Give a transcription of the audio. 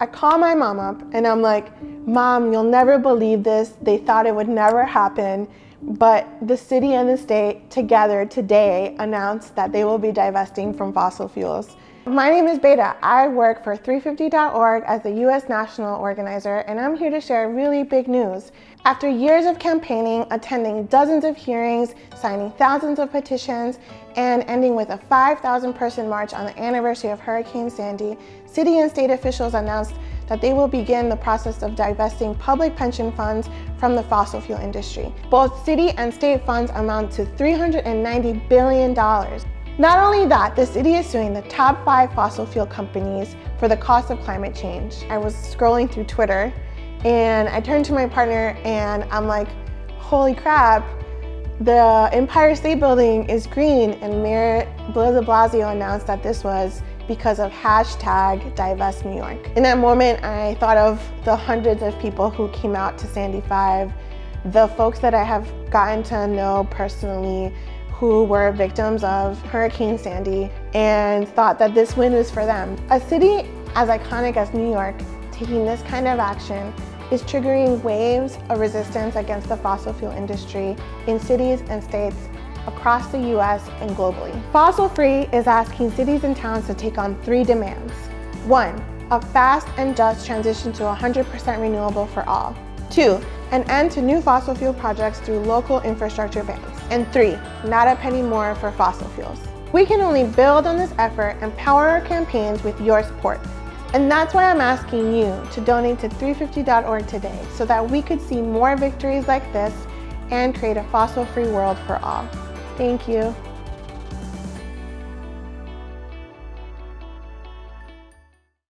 I call my mom up and I'm like, Mom, you'll never believe this. They thought it would never happen. But the city and the state together today announced that they will be divesting from fossil fuels. My name is Beta. I work for 350.org as the U.S. National Organizer, and I'm here to share really big news. After years of campaigning, attending dozens of hearings, signing thousands of petitions, and ending with a 5,000 person march on the anniversary of Hurricane Sandy, city and state officials announced that they will begin the process of divesting public pension funds from the fossil fuel industry. Both city and state funds amount to $390 billion. Not only that, the city is suing the top five fossil fuel companies for the cost of climate change. I was scrolling through Twitter and I turned to my partner and I'm like, holy crap, the Empire State Building is green and Mayor Blasio announced that this was because of hashtag divest New York. In that moment, I thought of the hundreds of people who came out to Sandy 5, the folks that I have gotten to know personally, who were victims of Hurricane Sandy and thought that this win was for them. A city as iconic as New York taking this kind of action is triggering waves of resistance against the fossil fuel industry in cities and states across the US and globally. Fossil Free is asking cities and towns to take on three demands. One, a fast and just transition to 100% renewable for all. Two, an end to new fossil fuel projects through local infrastructure bans. And three, not a penny more for fossil fuels. We can only build on this effort and power our campaigns with your support. And that's why I'm asking you to donate to 350.org today so that we could see more victories like this and create a fossil-free world for all. Thank you.